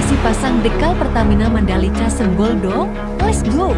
kasih pasang dekal Pertamina Mandalika Senggol dong. Let's go!